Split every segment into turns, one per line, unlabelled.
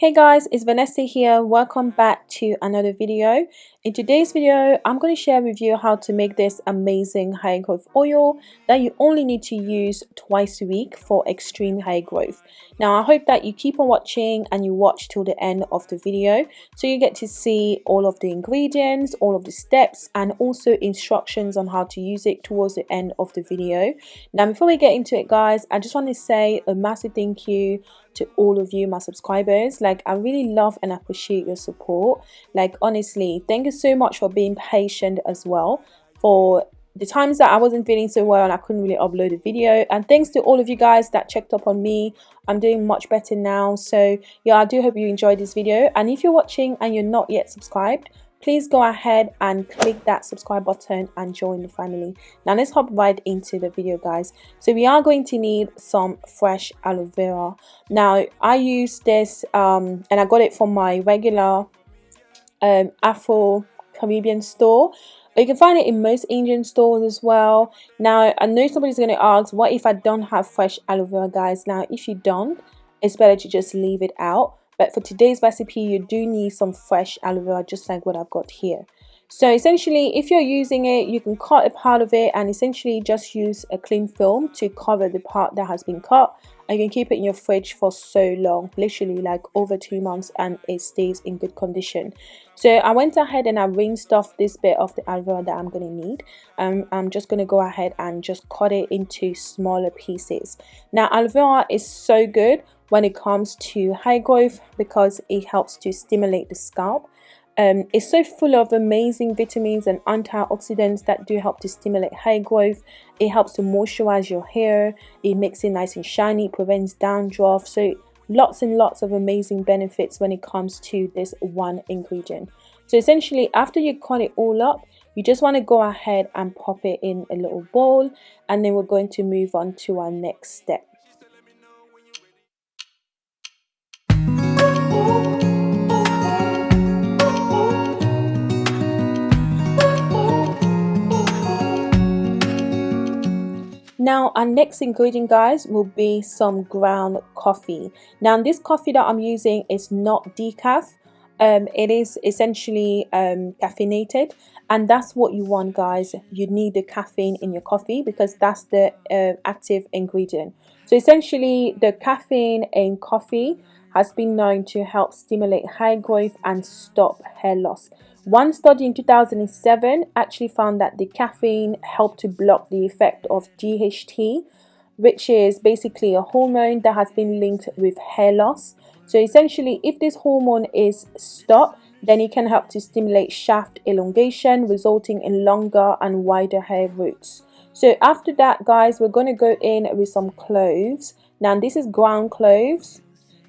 Hey guys, it's Vanessa here. Welcome back to another video. In today's video, I'm going to share with you how to make this amazing hair growth oil that you only need to use twice a week for extreme hair growth. Now, I hope that you keep on watching and you watch till the end of the video so you get to see all of the ingredients, all of the steps and also instructions on how to use it towards the end of the video. Now, before we get into it guys, I just want to say a massive thank you to all of you my subscribers. Like i really love and appreciate your support. Like honestly thank you so much for being patient as well. For the times that I wasn't feeling so well and I couldn't really upload a video. And thanks to all of you guys that checked up on me. I'm doing much better now. So yeah I do hope you enjoyed this video. And if you're watching and you're not yet subscribed please go ahead and click that subscribe button and join the family. Now let's hop right into the video guys. So we are going to need some fresh aloe vera. Now i use this um, and i got it from my regular um, afro caribbean store. You can find it in most Indian stores as well. Now, I know somebody's going to ask, what if I don't have fresh aloe vera, guys? Now, if you don't, it's better to just leave it out but for today's recipe you do need some fresh aloe vera just like what I've got here. So essentially if you're using it you can cut a part of it and essentially just use a cling film to cover the part that has been cut. And you can keep it in your fridge for so long literally like over two months and it stays in good condition. So I went ahead and I rinsed off this bit of the aloe vera that I'm going to need. Um, I'm just going to go ahead and just cut it into smaller pieces. Now aloe vera is so good when it comes to hair growth because it helps to stimulate the scalp. Um, it's so full of amazing vitamins and antioxidants that do help to stimulate hair growth. It helps to moisturize your hair. It makes it nice and shiny. Prevents dandruff. So lots and lots of amazing benefits when it comes to this one ingredient. So essentially after you cut it all up, you just want to go ahead and pop it in a little bowl and then we're going to move on to our next step. Now our next ingredient guys will be some ground coffee. Now this coffee that I'm using is not decaf. Um, it is essentially um, caffeinated and that's what you want guys. You need the caffeine in your coffee because that's the uh, active ingredient. So essentially the caffeine in coffee has been known to help stimulate hair growth and stop hair loss. One study in 2007 actually found that the caffeine helped to block the effect of DHT, which is basically a hormone that has been linked with hair loss. So essentially, if this hormone is stopped, then it can help to stimulate shaft elongation, resulting in longer and wider hair roots. So after that, guys, we're going to go in with some cloves. Now, this is ground cloves.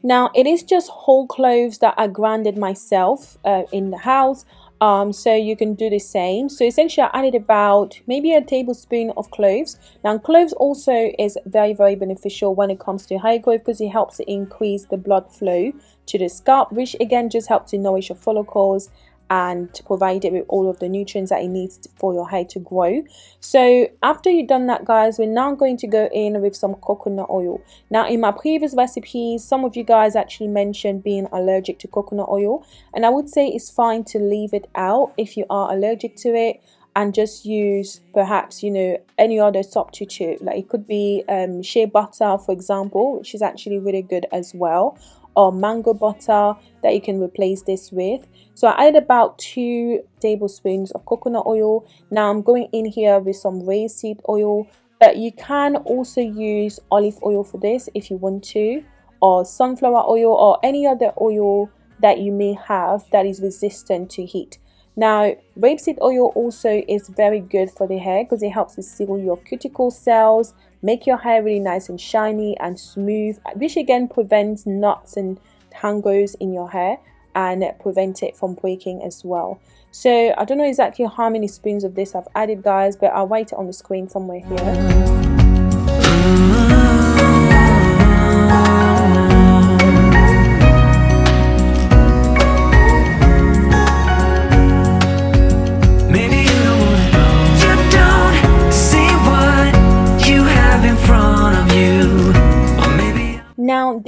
Now it is just whole cloves that I grounded myself uh, in the house um, so you can do the same. So essentially I added about maybe a tablespoon of cloves. Now cloves also is very very beneficial when it comes to hair growth because it helps to increase the blood flow to the scalp which again just helps to nourish your follicles and provide it with all of the nutrients that it needs for your hair to grow. So after you've done that guys we're now going to go in with some coconut oil. Now in my previous recipes some of you guys actually mentioned being allergic to coconut oil and I would say it's fine to leave it out if you are allergic to it and just use perhaps you know any other substitute. Like it could be um, shea butter for example which is actually really good as well or mango butter that you can replace this with. So I added about two tablespoons of coconut oil. Now I'm going in here with some rapeseed oil but you can also use olive oil for this if you want to or sunflower oil or any other oil that you may have that is resistant to heat. Now, rapeseed oil also is very good for the hair because it helps to seal your cuticle cells, make your hair really nice and shiny and smooth, which again prevents knots and tangles in your hair and prevent it from breaking as well. So I don't know exactly how many spoons of this I've added guys, but I'll write it on the screen somewhere here.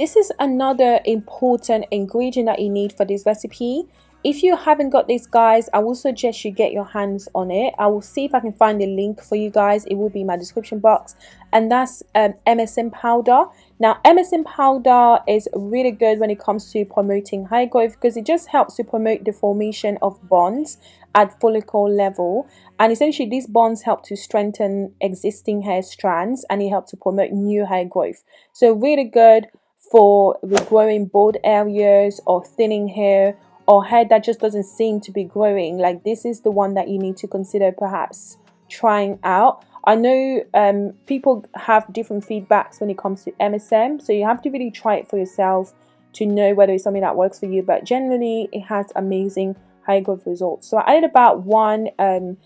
This is another important ingredient that you need for this recipe. If you haven't got this guys i will suggest you get your hands on it. I will see if i can find a link for you guys. It will be in my description box. And that's um, msm powder. Now msm powder is really good when it comes to promoting hair growth because it just helps to promote the formation of bonds at follicle level. And essentially these bonds help to strengthen existing hair strands and it helps to promote new hair growth. So really good for regrowing bald areas or thinning hair or hair that just doesn't seem to be growing. Like this is the one that you need to consider perhaps trying out. I know um, people have different feedbacks when it comes to MSM so you have to really try it for yourself to know whether it's something that works for you. But generally it has amazing high growth results. So I added about one um,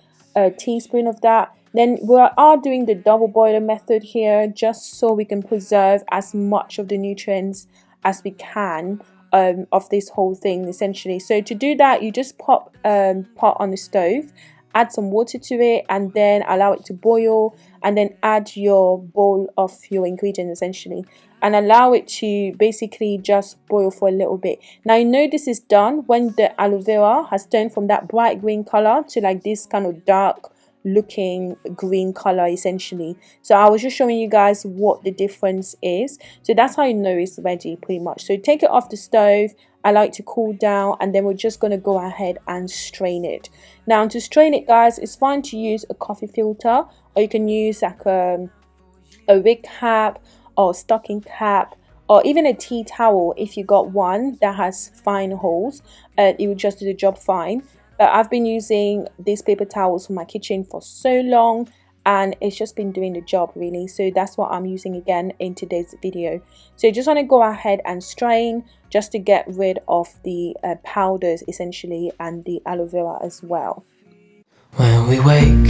teaspoon of that then we are doing the double boiler method here just so we can preserve as much of the nutrients as we can um, of this whole thing essentially. So to do that, you just pop um, pot on the stove, add some water to it, and then allow it to boil, and then add your bowl of your ingredients essentially, and allow it to basically just boil for a little bit. Now you know this is done when the aloe vera has turned from that bright green color to like this kind of dark looking green color essentially so i was just showing you guys what the difference is so that's how you know it's ready pretty much so take it off the stove I like to cool down and then we're just going to go ahead and strain it. Now to strain it guys, it's fine to use a coffee filter or you can use like a, a wig cap or stocking cap or even a tea towel if you got one that has fine holes. Uh, it will just do the job fine. But I've been using these paper towels for my kitchen for so long and it's just been doing the job really. So that's what I'm using again in today's video. So you just want to go ahead and strain just to get rid of the uh, powders essentially and the aloe vera as well. When we wake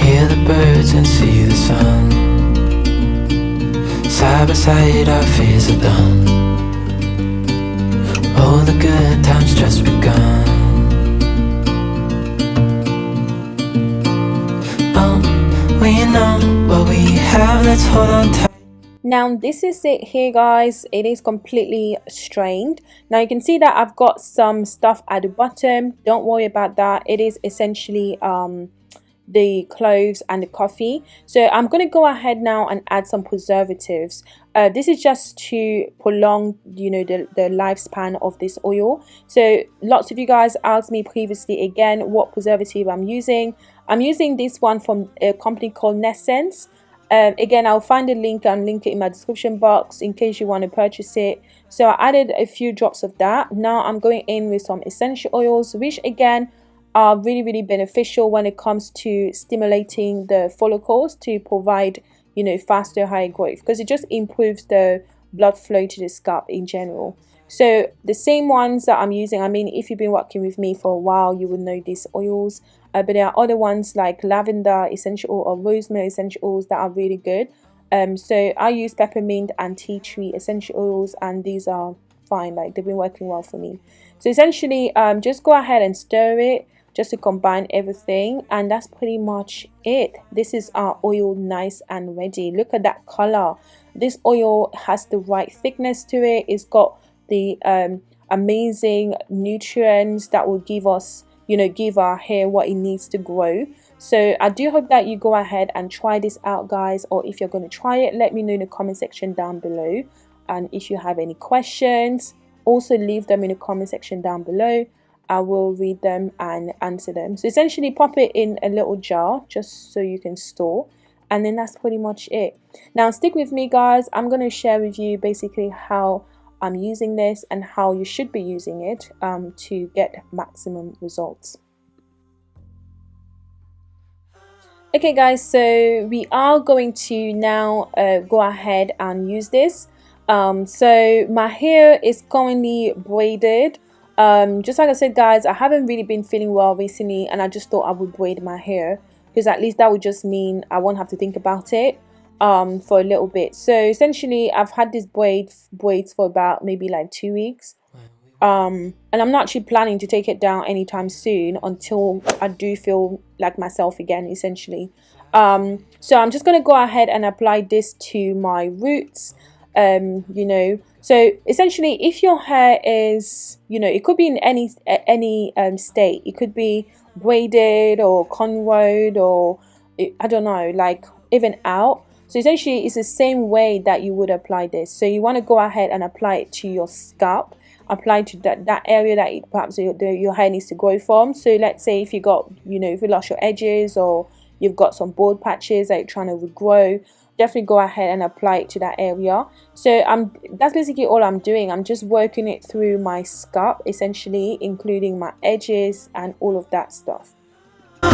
hear the birds and see the sun. Side by side our fears are done all the good times just begun. Oh, we know what we have, let's hold on tight. Now this is it here guys. It is completely strained. Now you can see that i've got some stuff at the bottom. Don't worry about that. It is essentially um the cloves and the coffee. So i'm going to go ahead now and add some preservatives. Uh, this is just to prolong you know the, the lifespan of this oil. So lots of you guys asked me previously again what preservative i'm using. I'm using this one from a company called Naissance. Um, again I'll find a link and link it in my description box in case you want to purchase it. So I added a few drops of that. Now I'm going in with some essential oils which again are really really beneficial when it comes to stimulating the follicles to provide you know faster high growth because it just improves the blood flow to the scalp in general. So the same ones that I'm using I mean if you've been working with me for a while you would know these oils uh, but there are other ones like lavender essential oil or rosemary essential oils that are really good. Um so I use peppermint and tea tree essential oils and these are fine like they've been working well for me. So essentially um just go ahead and stir it just to combine everything and that's pretty much it. This is our oil nice and ready. Look at that color. This oil has the right thickness to it. It's got the um, amazing nutrients that will give us you know give our hair what it needs to grow. So i do hope that you go ahead and try this out guys or if you're going to try it let me know in the comment section down below. And if you have any questions also leave them in the comment section down below I will read them and answer them. So essentially pop it in a little jar just so you can store and then that's pretty much it. Now stick with me guys, I'm going to share with you basically how I'm using this and how you should be using it um, to get maximum results. Okay guys, so we are going to now uh, go ahead and use this. Um, so my hair is currently braided um, just like I said guys I haven't really been feeling well recently and I just thought I would braid my hair because at least that would just mean I won't have to think about it um, for a little bit. So essentially I've had this braid braids for about maybe like two weeks. Um, and I'm not actually planning to take it down anytime soon until I do feel like myself again essentially. Um, so I'm just gonna go ahead and apply this to my roots um you know. So essentially if your hair is you know it could be in any any um state. It could be braided or cornrowed or i don't know like even out. So essentially it's the same way that you would apply this. So you want to go ahead and apply it to your scalp. Apply to that that area that it, perhaps your, your hair needs to grow from. So let's say if you got you know if you lost your edges or you've got some bald patches that you're trying to regrow definitely go ahead and apply it to that area. So i'm that's basically all i'm doing. I'm just working it through my scalp essentially including my edges and all of that stuff. The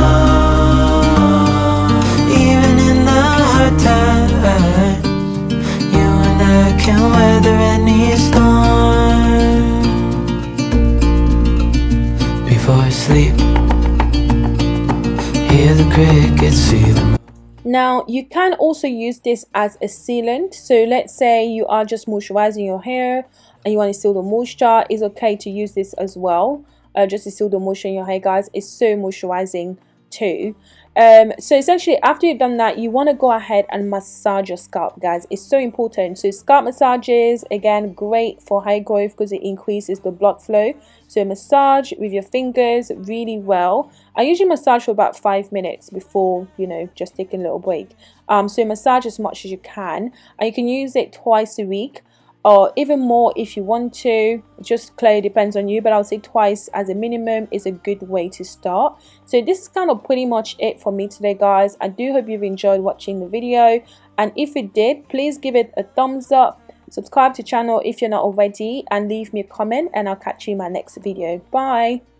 before i sleep hear the crickets see them now you can also use this as a sealant. So let's say you are just moisturizing your hair and you want to seal the moisture. It's okay to use this as well. Uh, just to seal the moisture in your hair guys. It's so moisturizing too. Um, so essentially after you've done that you want to go ahead and massage your scalp guys. It's so important. So scalp massages again great for hair growth because it increases the blood flow. So massage with your fingers really well. I usually massage for about five minutes before you know just taking a little break. Um, so massage as much as you can. And you can use it twice a week or even more if you want to. Just clearly depends on you but i would say twice as a minimum is a good way to start. So this is kind of pretty much it for me today guys. I do hope you've enjoyed watching the video. And if you did please give it a thumbs up. Subscribe to channel if you're not already and leave me a comment and i'll catch you in my next video. Bye